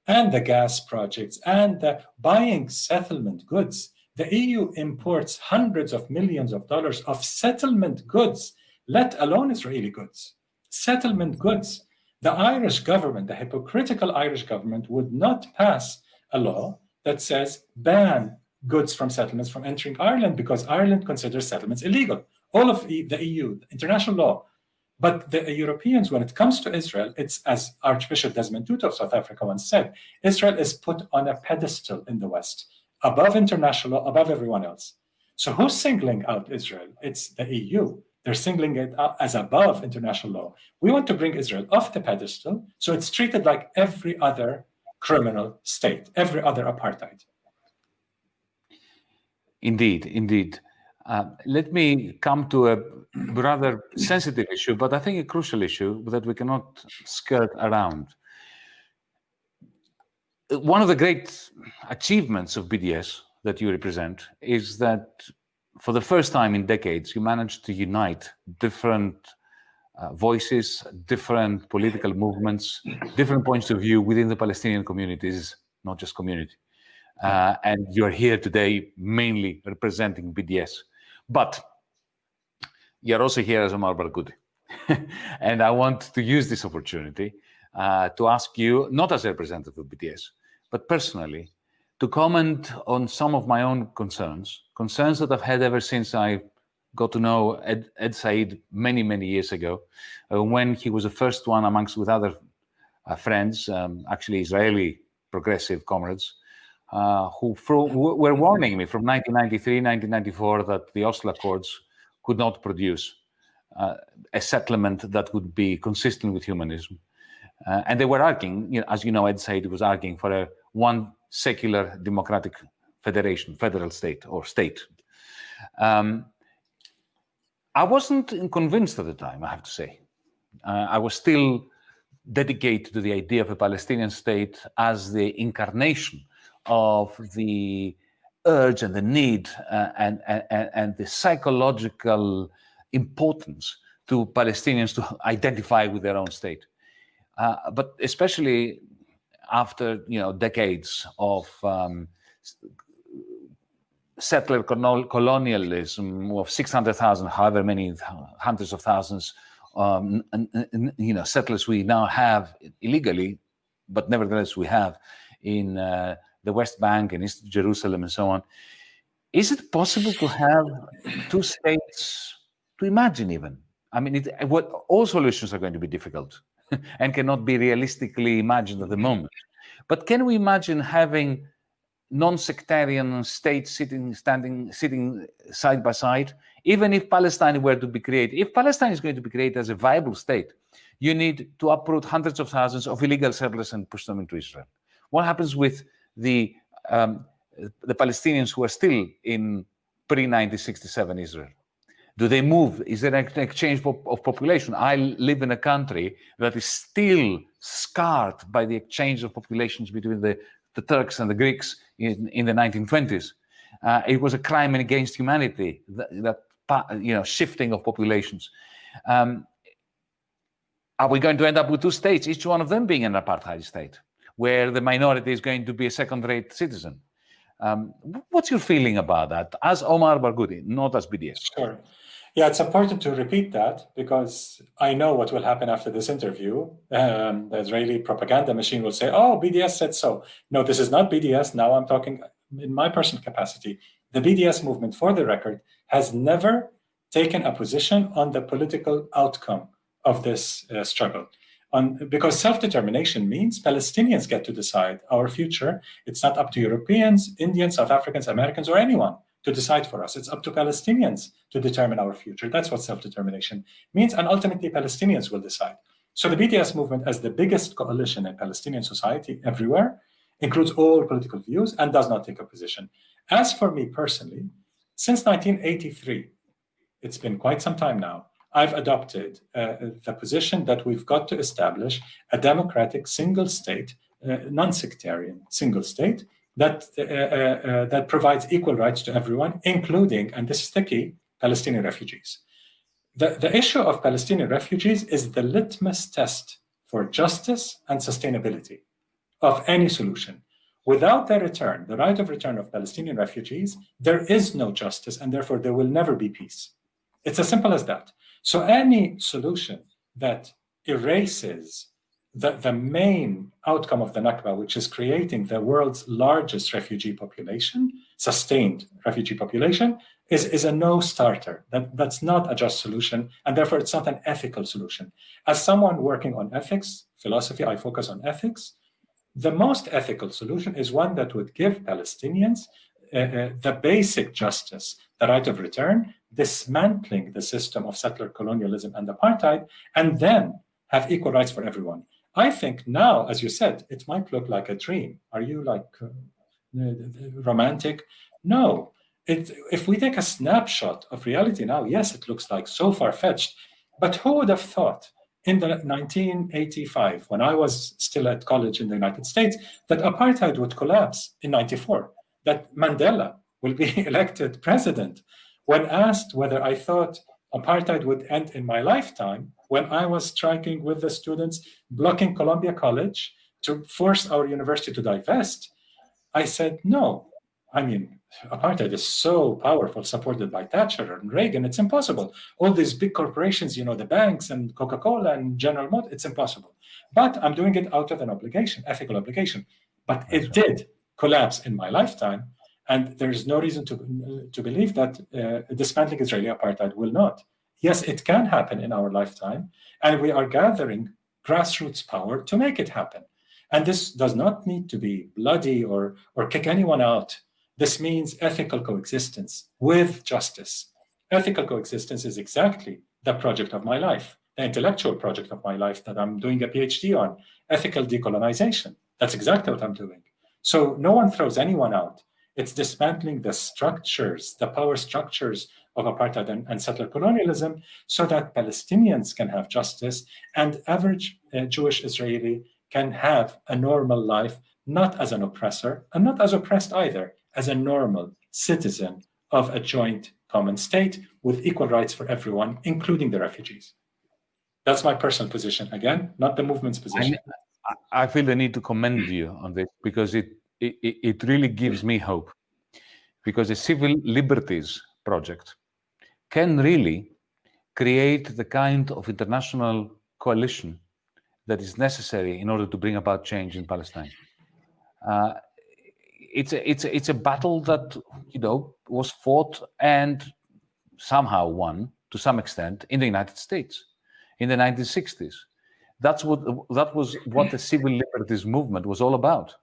And the gas projects and the buying settlement goods. The EU imports hundreds of millions of dollars of settlement goods, let alone Israeli goods. Settlement goods. The Irish government, the hypocritical Irish government, would not pass a law that says ban goods from settlements from entering Ireland because Ireland considers settlements illegal. All of the EU, international law. But the Europeans, when it comes to Israel, it's as Archbishop Desmond Tutu of South Africa once said, Israel is put on a pedestal in the West, above international law, above everyone else. So who's singling out Israel? It's the EU. They're singling it out as above international law. We want to bring Israel off the pedestal so it's treated like every other criminal state, every other apartheid. Indeed, indeed. Uh, let me come to a rather sensitive issue, but I think a crucial issue that we cannot skirt around. One of the great achievements of BDS that you represent is that for the first time in decades, you managed to unite different uh, voices, different political movements, different points of view within the Palestinian communities, not just community. Uh, and you're here today mainly representing BDS. But you're also here as Omar Barghouti. and I want to use this opportunity uh, to ask you, not as a representative of BDS, but personally, to comment on some of my own concerns, concerns that I've had ever since I got to know Ed, Ed Said many, many years ago, uh, when he was the first one amongst with other uh, friends, um, actually Israeli progressive comrades, uh, who, were warning me from 1993, 1994 that the Oslo Accords could not produce uh, a settlement that would be consistent with humanism. Uh, and they were arguing, you know, as you know, Ed Said was arguing for a one secular democratic federation, federal state or state. Um, I wasn't convinced at the time, I have to say. Uh, I was still dedicated to the idea of a Palestinian state as the incarnation of the urge and the need uh, and, and, and the psychological importance to Palestinians to identify with their own state. Uh, but especially after you know decades of um, settler colonialism of 600,000, however many hundreds of thousands, um, and, and, you know, settlers we now have illegally, but nevertheless we have in uh, the West Bank and East Jerusalem and so on. Is it possible to have two states to imagine even? I mean, it, what, all solutions are going to be difficult and cannot be realistically imagined at the moment. But can we imagine having non-sectarian states sitting, standing, sitting side by side, even if Palestine were to be created? If Palestine is going to be created as a viable state, you need to uproot hundreds of thousands of illegal settlers and push them into Israel. What happens with the um, the Palestinians who are still in pre-1967 Israel? Do they move? Is there an exchange of population? I live in a country that is still scarred by the exchange of populations between the, the Turks and the Greeks in, in the 1920s. Uh, it was a crime against humanity, that, that you know, shifting of populations. Um, are we going to end up with two states, each one of them being an apartheid state? where the minority is going to be a second-rate citizen. Um, what's your feeling about that as Omar Barghouti, not as BDS? Sure. Yeah, it's important to repeat that because I know what will happen after this interview. Um, the Israeli propaganda machine will say, oh, BDS said so. No, this is not BDS. Now I'm talking in my personal capacity. The BDS movement, for the record, has never taken a position on the political outcome of this uh, struggle on, because self-determination means Palestinians get to decide our future. It's not up to Europeans, Indians, South Africans, Americans, or anyone to decide for us. It's up to Palestinians to determine our future. That's what self-determination means, and ultimately Palestinians will decide. So the BDS movement, as the biggest coalition in Palestinian society everywhere, includes all political views and does not take a position. As for me personally, since 1983, it's been quite some time now, I've adopted uh, the position that we've got to establish a democratic single state, uh, non-sectarian single state that uh, uh, uh, that provides equal rights to everyone, including, and this is the key, Palestinian refugees. The, the issue of Palestinian refugees is the litmus test for justice and sustainability of any solution. Without the return, the right of return of Palestinian refugees, there is no justice and therefore there will never be peace. It's as simple as that. So any solution that erases the, the main outcome of the Nakba, which is creating the world's largest refugee population, sustained refugee population, is, is a no-starter. That, that's not a just solution, and therefore it's not an ethical solution. As someone working on ethics, philosophy, I focus on ethics, the most ethical solution is one that would give Palestinians uh, uh, the basic justice, the right of return, dismantling the system of settler colonialism and apartheid, and then have equal rights for everyone. I think now, as you said, it might look like a dream. Are you like uh, romantic? No. It, if we take a snapshot of reality now, yes, it looks like so far-fetched. But who would have thought in the 1985, when I was still at college in the United States, that apartheid would collapse in 94, that Mandela will be elected president. When asked whether I thought apartheid would end in my lifetime, when I was striking with the students, blocking Columbia College to force our university to divest, I said, no. I mean, apartheid is so powerful, supported by Thatcher and Reagan, it's impossible. All these big corporations, you know, the banks and Coca-Cola and General Motors, it's impossible. But I'm doing it out of an obligation, ethical obligation. But it did collapse in my lifetime, and there is no reason to, to believe that uh, dismantling Israeli apartheid will not. Yes, it can happen in our lifetime, and we are gathering grassroots power to make it happen. And this does not need to be bloody or, or kick anyone out this means ethical coexistence with justice. Ethical coexistence is exactly the project of my life, the intellectual project of my life that I'm doing a PhD on, ethical decolonization. That's exactly what I'm doing. So no one throws anyone out. It's dismantling the structures, the power structures of apartheid and, and settler colonialism so that Palestinians can have justice and average uh, Jewish Israeli can have a normal life, not as an oppressor and not as oppressed either, as a normal citizen of a joint common state with equal rights for everyone, including the refugees. That's my personal position. Again, not the movement's position. I, feel the need to commend you on this because it, it, it really gives me hope. Because the Civil Liberties Project can really create the kind of international coalition that is necessary in order to bring about change in Palestine. Uh, it's a, it's a, it's a battle that you know was fought and somehow won to some extent in the United States in the 1960s. That's what that was what the civil liberties movement was all about.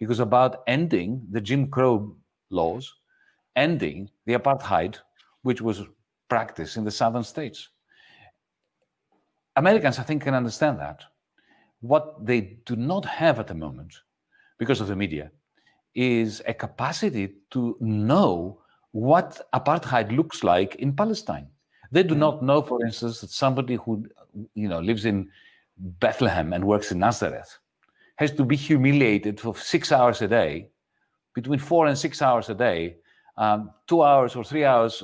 It was about ending the Jim Crow laws, ending the apartheid, which was practiced in the southern states. Americans, I think, can understand that. What they do not have at the moment, because of the media, is a capacity to know what apartheid looks like in Palestine. They do mm. not know, for instance, that somebody who you know lives in Bethlehem and works in Nazareth has to be humiliated for six hours a day, between four and six hours a day, um, two hours or three hours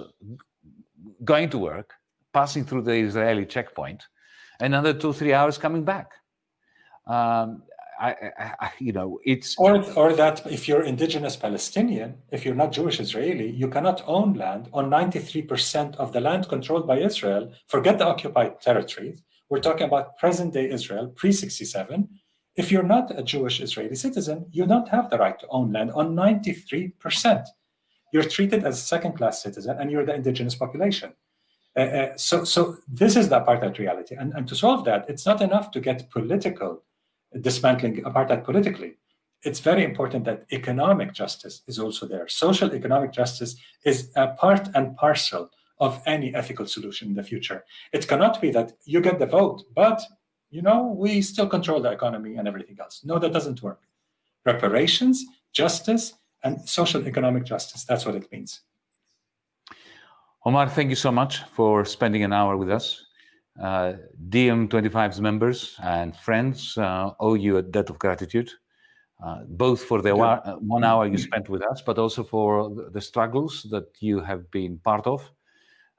going to work, passing through the Israeli checkpoint, and another two, three hours coming back. Um, I, I, you know, it's or or that if you're indigenous Palestinian, if you're not Jewish Israeli, you cannot own land on 93% of the land controlled by Israel. Forget the occupied territories. We're talking about present-day Israel, pre-67. If you're not a Jewish Israeli citizen, you don't have the right to own land on 93%. You're treated as a second-class citizen, and you're the indigenous population. Uh, uh, so, so this is the apartheid reality. And, and to solve that, it's not enough to get political dismantling apartheid politically. It's very important that economic justice is also there. Social economic justice is a part and parcel of any ethical solution in the future. It cannot be that you get the vote, but you know we still control the economy and everything else. No, that doesn't work. Reparations, justice, and social economic justice. That's what it means. Omar, thank you so much for spending an hour with us. Uh, DiEM25's members and friends uh, owe you a debt of gratitude, uh, both for the one hour you spent with us, but also for the struggles that you have been part of.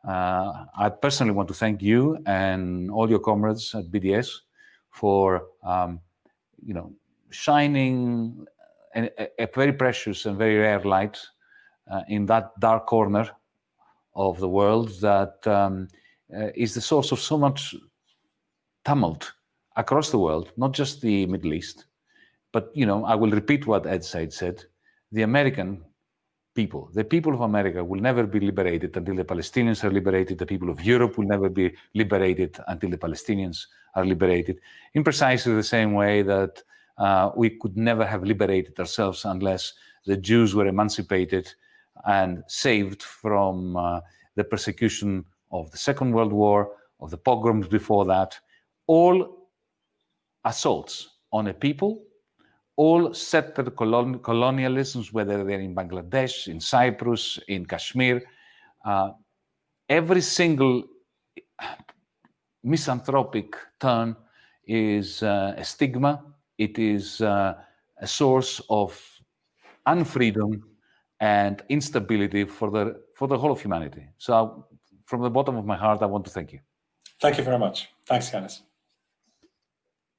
Uh, I personally want to thank you and all your comrades at BDS for um, you know shining a, a, very precious and very rare light uh, in that dark corner of the world that um, uh, is the source of so much tumult across the world, not just the Middle East. But you know, I will repeat what Ed Said said: the American people, the people of America, will never be liberated until the Palestinians are liberated. The people of Europe will never be liberated until the Palestinians are liberated. In precisely the same way that uh, we could never have liberated ourselves unless the Jews were emancipated and saved from uh, the persecution of the Second World War, of the pogroms before that, all assaults on a people, all settler colon colonialisms, whether they're in Bangladesh, in Cyprus, in Kashmir, uh, every single misanthropic turn is uh, a stigma. It is uh, a source of unfreedom and instability for the for the whole of humanity. So from the bottom of my heart, I want to thank you. Thank you very much. Thanks, Yanis.